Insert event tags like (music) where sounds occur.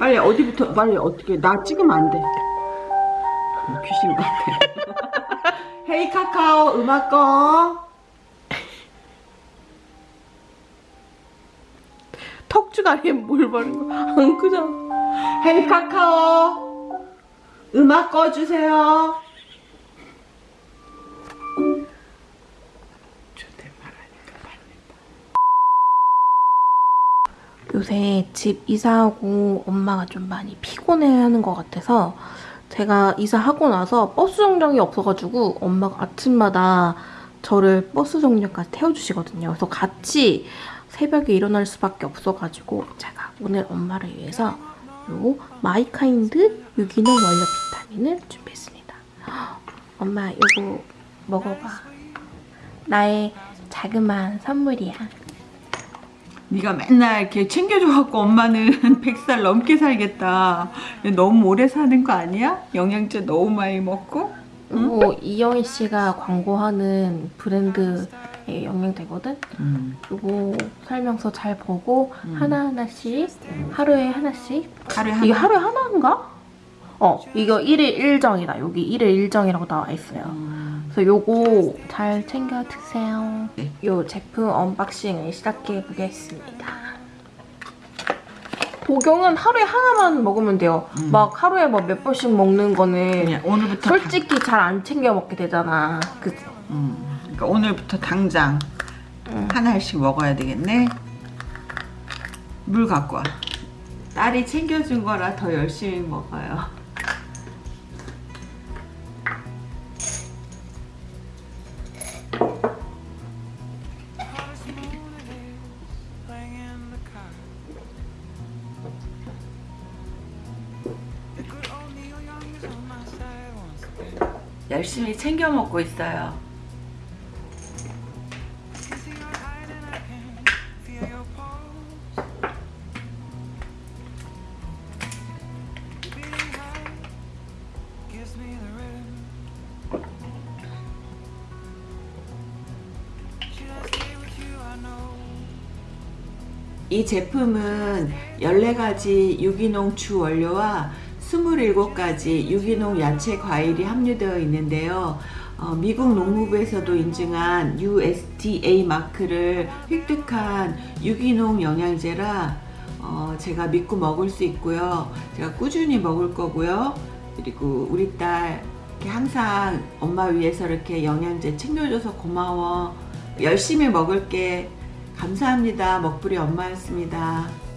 빨리 어디부터 빨리 어떻게 나 찍으면 안 돼. 어, 귀신 같아. (laughs) 헤이 카카오 음악 꺼. 턱주가리에 물 바른 거. 안 크잖아. 헤이 카카오 음악 꺼주세요. 요새 집 이사하고 엄마가 좀 많이 피곤해하는 것 같아서 제가 이사하고 나서 버스 정류장이 없어가지고 엄마가 아침마다 저를 버스 정류장까지 태워주시거든요. 그래서 같이 새벽에 일어날 수밖에 없어가지고 제가 오늘 엄마를 위해서 요 마이카인드 유기농 원료 비타민을 준비했습니다. 엄마 이거 먹어봐. 나의 자그마한 선물이야. 네가 맨날 이렇게 챙겨줘갖고 엄마는 (laughs) 100살 넘게 살겠다. 너무 오래 사는 거 아니야? 영양제 너무 많이 먹고? 이거 이영희 씨가 광고하는 브랜드의 영양제거든? 음. 이거 설명서 잘 보고 음. 하나하나씩 하루에 하나씩 하루에 한 이게 하루에 하나인가? 어 이거 1일 1정이다 여기 1일 1정이라고 나와 있어요 음. 그래서 요거 잘 챙겨 드세요 네. 요 제품 unboxing을 시작해 보겠습니다 복용은 하루에 하나만 먹으면 돼요 음. 막 하루에 뭐몇 번씩 먹는 거는 오늘부터 솔직히 잘 안 챙겨 먹게 되잖아 그치? 당, 음. 그러니까 오늘부터 당장 응. 하나씩 먹어야 되겠네. 물 갖고 와. 딸이 챙겨준 거라 더 열심히 먹어요. 열심히 챙겨 먹고 있어요. 이 제품은 14가지 유기농 주 원료와 27가지 유기농 야채 과일이 함유되어 있는데요. 어, 미국 농무부에서도 인증한 USDA 마크를 획득한 유기농 영양제라 어, 제가 믿고 먹을 수 있고요. 제가 꾸준히 먹을 거고요. 그리고 우리 딸 항상 엄마 위해서 이렇게 영양제 챙겨줘서 고마워. 열심히 먹을게. 감사합니다. 먹부리 엄마였습니다.